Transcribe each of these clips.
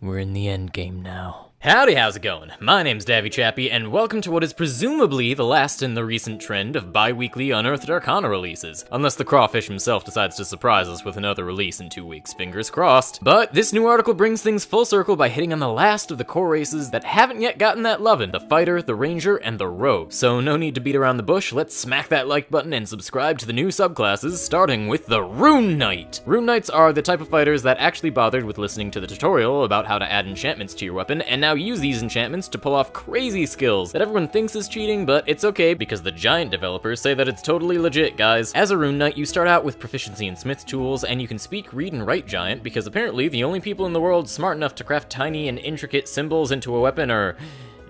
We're in the end game now. Howdy, how's it going? My name's Davvy Chappy, and welcome to what is presumably the last in the recent trend of bi weekly Unearthed Arcana releases. Unless the crawfish himself decides to surprise us with another release in two weeks, fingers crossed. But this new article brings things full circle by hitting on the last of the core races that haven't yet gotten that lovin' the fighter, the ranger, and the rogue. So no need to beat around the bush, let's smack that like button and subscribe to the new subclasses, starting with the Rune Knight. Rune Knights are the type of fighters that actually bothered with listening to the tutorial about how to add enchantments to your weapon, and now use these enchantments to pull off crazy skills that everyone thinks is cheating, but it's okay because the Giant developers say that it's totally legit, guys. As a Rune Knight, you start out with proficiency in Smith tools, and you can speak, read, and write Giant because apparently the only people in the world smart enough to craft tiny and intricate symbols into a weapon are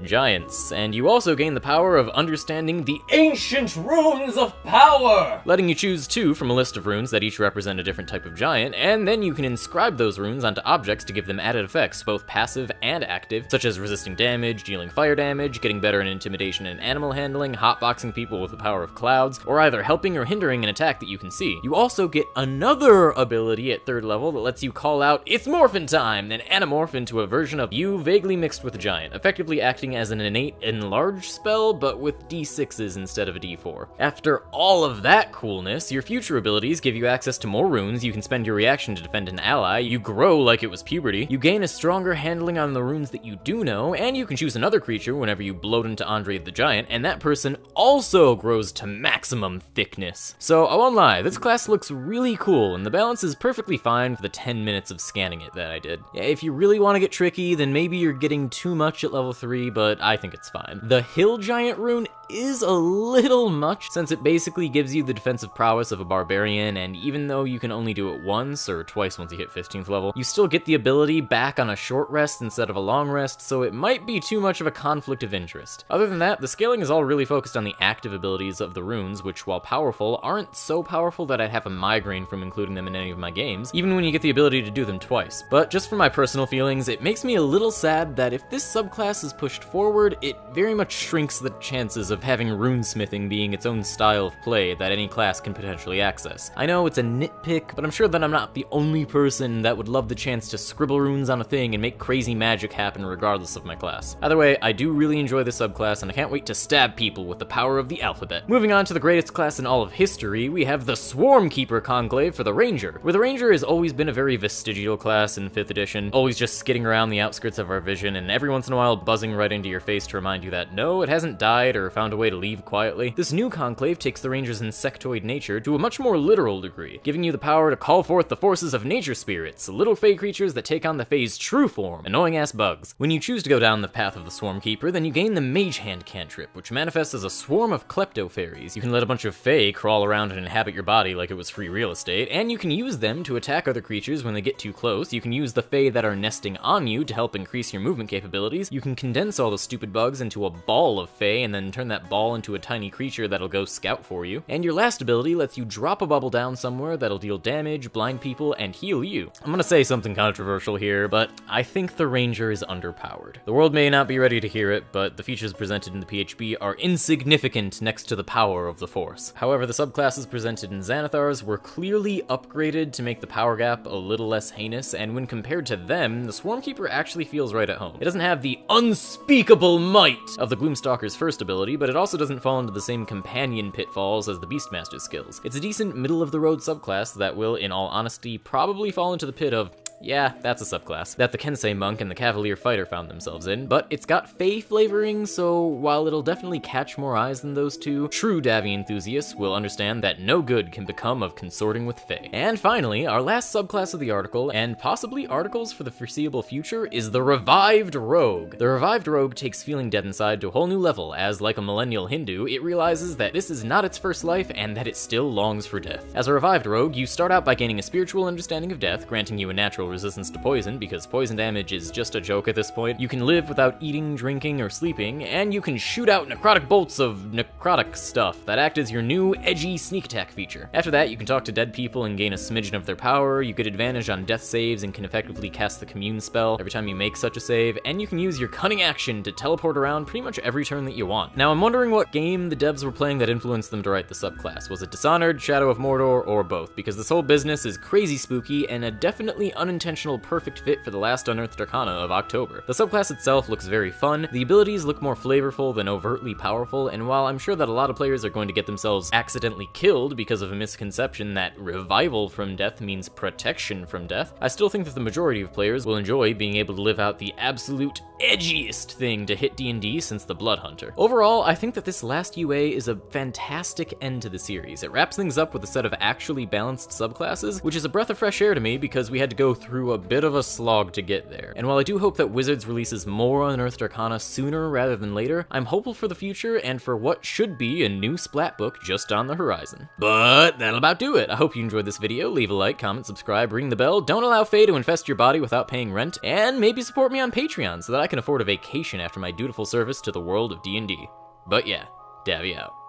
giants, and you also gain the power of understanding the ancient runes of power, letting you choose two from a list of runes that each represent a different type of giant, and then you can inscribe those runes onto objects to give them added effects, both passive and active, such as resisting damage, dealing fire damage, getting better in intimidation and animal handling, hotboxing people with the power of clouds, or either helping or hindering an attack that you can see. You also get another ability at third level that lets you call out, It's Morphin Time, and anamorph into a version of you vaguely mixed with a giant, effectively acting as an innate enlarge spell, but with d6s instead of a d4. After all of that coolness, your future abilities give you access to more runes, you can spend your reaction to defend an ally, you grow like it was puberty, you gain a stronger handling on the runes that you do know, and you can choose another creature whenever you bloat into Andre the Giant, and that person also grows to maximum thickness. So I won't lie, this class looks really cool, and the balance is perfectly fine for the 10 minutes of scanning it that I did. If you really want to get tricky, then maybe you're getting too much at level 3, but I think it's fine. The Hill Giant rune is a little much, since it basically gives you the defensive prowess of a barbarian, and even though you can only do it once, or twice once you hit 15th level, you still get the ability back on a short rest instead of a long rest, so it might be too much of a conflict of interest. Other than that, the scaling is all really focused on the active abilities of the runes, which while powerful, aren't so powerful that I'd have a migraine from including them in any of my games, even when you get the ability to do them twice. But just for my personal feelings, it makes me a little sad that if this subclass is pushed forward, it very much shrinks the chances of having runesmithing being its own style of play that any class can potentially access. I know it's a nitpick, but I'm sure that I'm not the only person that would love the chance to scribble runes on a thing and make crazy magic happen regardless of my class. Either way, I do really enjoy the subclass and I can't wait to stab people with the power of the alphabet. Moving on to the greatest class in all of history, we have the Swarm Keeper Conclave for the Ranger, where the Ranger has always been a very vestigial class in 5th edition, always just skidding around the outskirts of our vision and every once in a while buzzing right into your face to remind you that no, it hasn't died or found a way to leave quietly. This new conclave takes the ranger's insectoid nature to a much more literal degree, giving you the power to call forth the forces of nature spirits, little fey creatures that take on the fey's true form, annoying ass bugs. When you choose to go down the path of the swarm keeper, then you gain the mage hand cantrip, which manifests as a swarm of klepto fairies. You can let a bunch of fey crawl around and inhabit your body like it was free real estate, and you can use them to attack other creatures when they get too close. You can use the fey that are nesting on you to help increase your movement capabilities. You can condense all the stupid bugs into a ball of fey and then turn that ball into a tiny creature that'll go scout for you. And your last ability lets you drop a bubble down somewhere that'll deal damage, blind people, and heal you. I'm gonna say something controversial here, but I think the Ranger is underpowered. The world may not be ready to hear it, but the features presented in the PHB are insignificant next to the power of the Force. However, the subclasses presented in Xanathars were clearly upgraded to make the power gap a little less heinous, and when compared to them, the Swarmkeeper actually feels right at home. It doesn't have the unspeakable might of the Gloomstalker's first ability, but it also doesn't fall into the same companion pitfalls as the Beastmaster's skills. It's a decent middle-of-the-road subclass that will, in all honesty, probably fall into the pit of yeah, that's a subclass that the Kensei monk and the Cavalier fighter found themselves in, but it's got Fey flavoring, so while it'll definitely catch more eyes than those two, true Davvy enthusiasts will understand that no good can become of consorting with Fey. And finally, our last subclass of the article, and possibly articles for the foreseeable future, is the Revived Rogue. The Revived Rogue takes feeling dead inside to a whole new level, as like a millennial Hindu, it realizes that this is not its first life and that it still longs for death. As a Revived Rogue, you start out by gaining a spiritual understanding of death, granting you a natural resistance to poison, because poison damage is just a joke at this point. You can live without eating, drinking, or sleeping, and you can shoot out necrotic bolts of necrotic stuff that act as your new edgy sneak attack feature. After that, you can talk to dead people and gain a smidgen of their power, you get advantage on death saves and can effectively cast the commune spell every time you make such a save, and you can use your cunning action to teleport around pretty much every turn that you want. Now, I'm wondering what game the devs were playing that influenced them to write the subclass. Was it Dishonored, Shadow of Mordor, or both? Because this whole business is crazy spooky and a definitely unintentional perfect fit for the last Unearthed Arcana of October. The subclass itself looks very fun, the abilities look more flavorful than overtly powerful, and while I'm sure that a lot of players are going to get themselves accidentally killed because of a misconception that revival from death means protection from death, I still think that the majority of players will enjoy being able to live out the absolute edgiest thing to hit D&D since the Blood Hunter. Overall, I think that this last UA is a fantastic end to the series. It wraps things up with a set of actually balanced subclasses, which is a breath of fresh air to me because we had to go through a bit of a slog to get there. And while I do hope that Wizards releases more Unearthed Arcana sooner rather than later, I'm hopeful for the future and for what should be a new Splat book just on the horizon. But that'll about do it. I hope you enjoyed this video. Leave a like, comment, subscribe, ring the bell, don't allow Fae to infest your body without paying rent, and maybe support me on Patreon so that I can afford a vacation after my dutiful service to the world of D&D. But yeah, Davvy out.